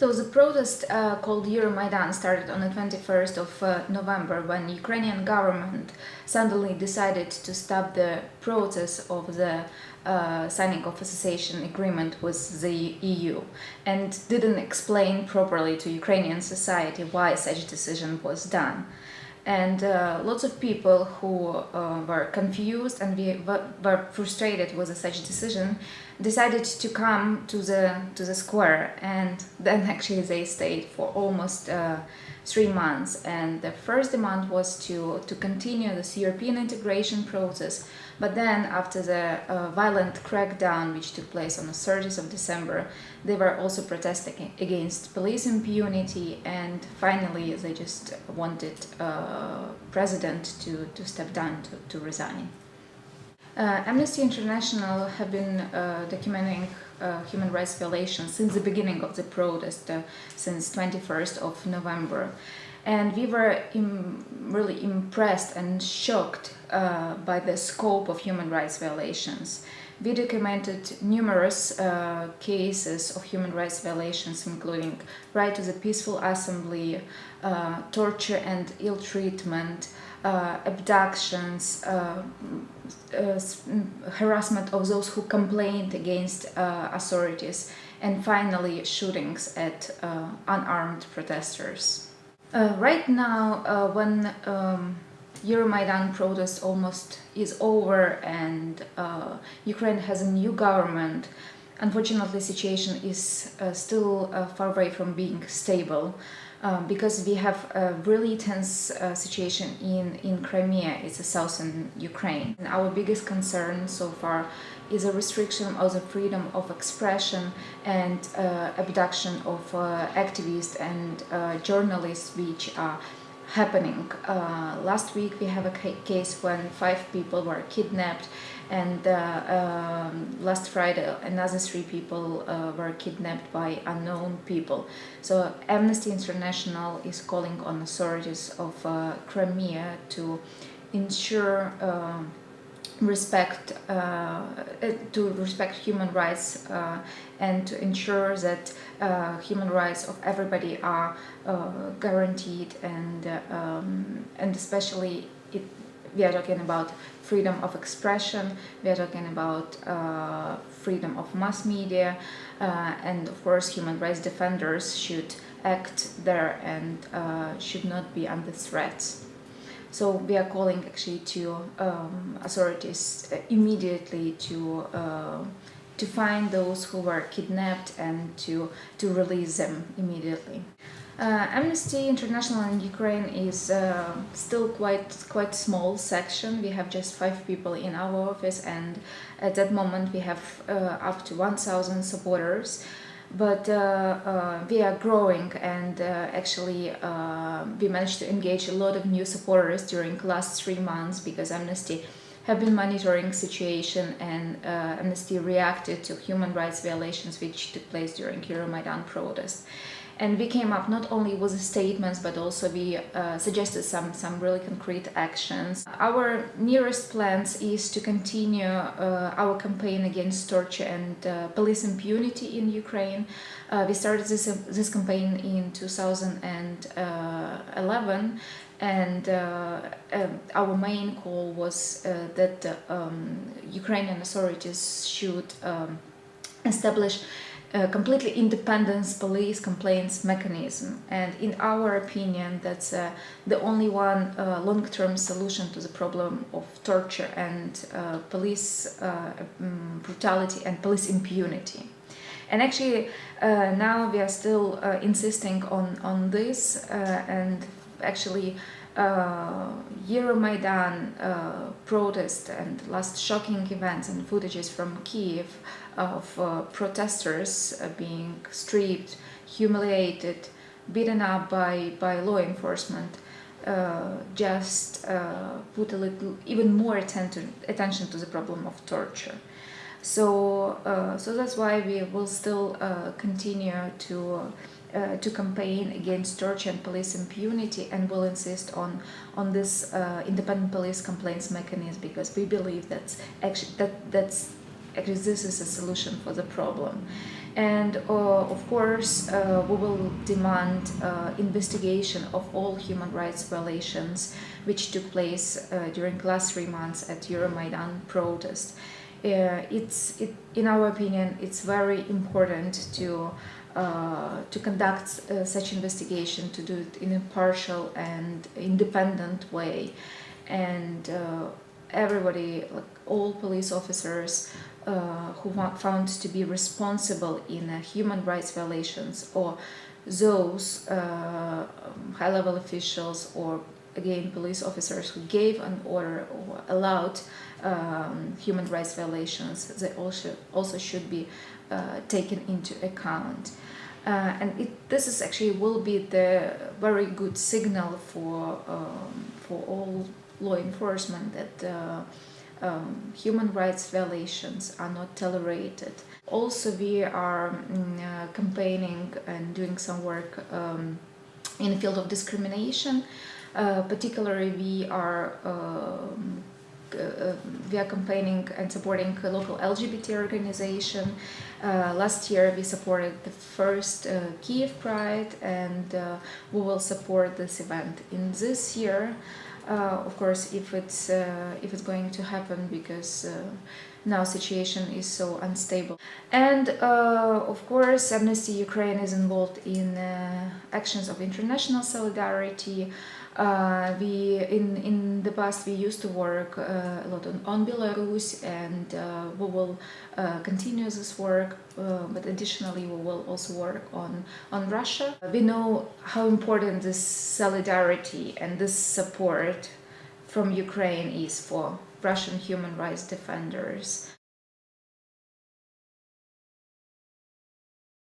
So the protest uh, called Euromaidan started on the 21st of uh, November when Ukrainian government suddenly decided to stop the process of the uh, signing of association agreement with the EU and didn't explain properly to Ukrainian society why such decision was done and uh, lots of people who uh, were confused and we were frustrated with such decision decided to come to the to the square. And then actually they stayed for almost uh, three months and the first demand was to to continue this European integration process but then after the uh, violent crackdown which took place on the 30th of December they were also protesting against police impunity and finally they just wanted uh, president to, to step down to, to resign. Uh, Amnesty International have been uh, documenting uh, human rights violations since the beginning of the protest, uh, since 21st of November. And we were Im really impressed and shocked uh, by the scope of human rights violations. We documented numerous uh, cases of human rights violations, including right to the peaceful assembly, torture and ill treatment, uh, abductions, uh, uh, harassment of those who complained against authorities, and finally shootings at unarmed protesters. right now, when um, Euromaidan protest almost is over and uh, Ukraine has a new government. Unfortunately, situation is uh, still uh, far away from being stable. Um, because we have a really tense uh, situation in, in Crimea, it's a southern Ukraine. And our biggest concern so far is a restriction of the freedom of expression and uh, abduction of uh, activists and uh, journalists which are happening. Uh, last week we have a case when five people were kidnapped and uh, um, last Friday another three people uh, were kidnapped by unknown people. So Amnesty International is calling on authorities of uh, Crimea to ensure um, respect uh, to respect human rights uh, and to ensure that uh, human rights of everybody are uh, guaranteed and um, and especially it, we are talking about freedom of expression, we are talking about uh, freedom of mass media, uh, and of course human rights defenders should act there and should not be under threats. So we are calling actually to um, authorities immediately to uh, to find those who were kidnapped and to to release them immediately. Uh, Amnesty International in Ukraine is uh, still quite quite small section. We have just five people in our office, and at that moment we have uh, up to 1,000 supporters. But uh, uh, we are growing, and uh, actually we managed to engage a lot of new supporters during last three months because Amnesty have been monitoring situation and uh, Amnesty reacted to human rights violations which took place during Euromaidan protests. and we came up not only with statements but also we uh, suggested some some really concrete actions our nearest plans is to continue uh, our campaign against torture and uh, police impunity in Ukraine uh, we started this this campaign in 2011 and uh, um, our main call was uh, that um, Ukrainian authorities should um, establish a completely independent police complaints mechanism. And in our opinion that's uh, the only one uh, long-term solution to the problem of torture and uh, police uh, um, brutality and police impunity. And actually uh, now we are still uh, insisting on on this and actually uh, Euromaidan uh, protest and last shocking events and footages from Kiev of uh, protesters uh, being stripped, humiliated, beaten up by, by law enforcement uh, just uh, put a little even more attention, attention to the problem of torture. So, so that's why we will still continue to uh, to campaign against torture and police impunity and will insist on on this uh, independent police complaints mechanism because we believe that's actually that that's actually this is a solution for the problem. And uh, of course, uh, we will demand uh, investigation of all human rights violations which took place uh, during the last three months at Euromaidan protest. It's, it, in our opinion, it's very important to uh, to conduct uh, such investigation, to do it in a partial and independent way, and uh, everybody, like all police officers uh, who found to be responsible in human rights violations or those uh, high-level officials or again police officers who gave an order or allowed um, human rights violations they also also should be uh, taken into account uh, and it, this is actually will be the very good signal for um, for all law enforcement that uh, um, human rights violations are not tolerated. Also, we are mm, uh, campaigning and doing some work um, in the field of discrimination. Uh, particularly, we are um, uh, we are campaigning and supporting a local LGBT organization. Uh, last year we supported the first uh, Kiev Pride and uh, we will support this event. In this year uh, of course, if it's if it's going to happen because now situation is so unstable. And of course, Amnesty Ukraine is involved in actions of international solidarity. Uh, we in in the past we used to work uh, a lot on, on Belarus and uh, we will uh, continue this work uh, but additionally we will also work on on Russia. We know how important this solidarity and this support from Ukraine is for Russian human rights defenders